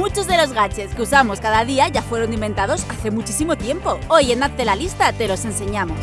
Muchos de los gadgets que usamos cada día ya fueron inventados hace muchísimo tiempo. Hoy en Hazte la lista te los enseñamos.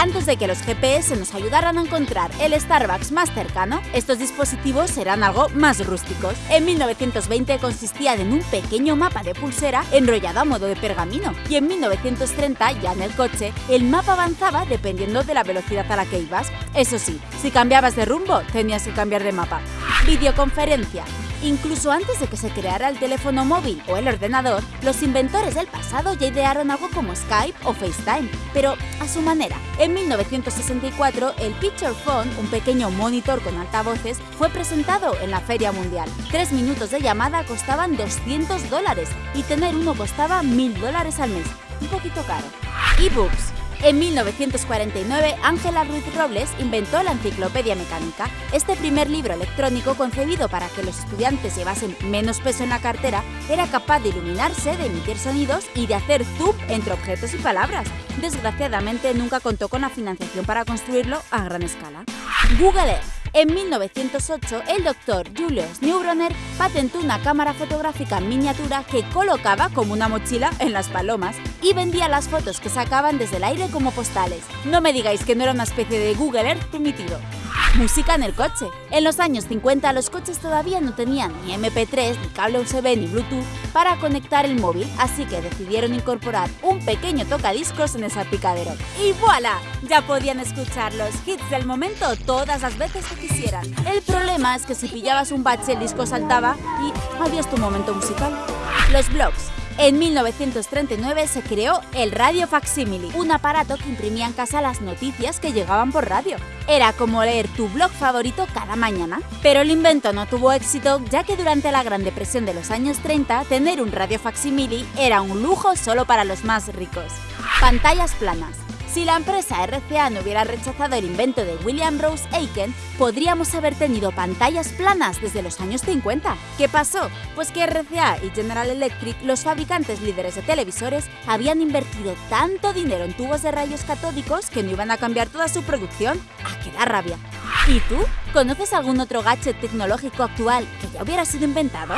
Antes de que los GPS nos ayudaran a encontrar el Starbucks más cercano, estos dispositivos eran algo más rústicos. En 1920 consistían en un pequeño mapa de pulsera enrollado a modo de pergamino y en 1930, ya en el coche, el mapa avanzaba dependiendo de la velocidad a la que ibas. Eso sí, si cambiabas de rumbo, tenías que cambiar de mapa. Videoconferencia. Incluso antes de que se creara el teléfono móvil o el ordenador, los inventores del pasado ya idearon algo como Skype o FaceTime, pero a su manera. En 1964, el Picture Phone, un pequeño monitor con altavoces, fue presentado en la Feria Mundial. Tres minutos de llamada costaban 200 dólares y tener uno costaba 1000 dólares al mes. Un poquito caro. eBooks. En 1949, Ángela Ruiz Robles inventó la Enciclopedia Mecánica. Este primer libro electrónico, concebido para que los estudiantes llevasen menos peso en la cartera, era capaz de iluminarse, de emitir sonidos y de hacer zoom entre objetos y palabras. Desgraciadamente, nunca contó con la financiación para construirlo a gran escala. Google Earth en 1908, el doctor Julius Neubronner patentó una cámara fotográfica en miniatura que colocaba como una mochila en las palomas y vendía las fotos que sacaban desde el aire como postales. No me digáis que no era una especie de Google Earth primitivo. Música en el coche. En los años 50 los coches todavía no tenían ni MP3, ni cable USB, ni Bluetooth para conectar el móvil, así que decidieron incorporar un pequeño tocadiscos en el salpicadero. ¡Y voilà! Ya podían escuchar los hits del momento todas las veces que quisieran. El problema es que si pillabas un bache el disco saltaba y adiós tu momento musical. Los blogs. En 1939 se creó el radio facsimile, un aparato que imprimía en casa las noticias que llegaban por radio. Era como leer tu blog favorito cada mañana. Pero el invento no tuvo éxito ya que durante la Gran Depresión de los años 30 tener un radio facsimile era un lujo solo para los más ricos. Pantallas planas. Si la empresa RCA no hubiera rechazado el invento de William Rose Aiken, podríamos haber tenido pantallas planas desde los años 50. ¿Qué pasó? Pues que RCA y General Electric, los fabricantes líderes de televisores, habían invertido tanto dinero en tubos de rayos catódicos que no iban a cambiar toda su producción. ¡A que da rabia! ¿Y tú? ¿Conoces algún otro gadget tecnológico actual que ya hubiera sido inventado?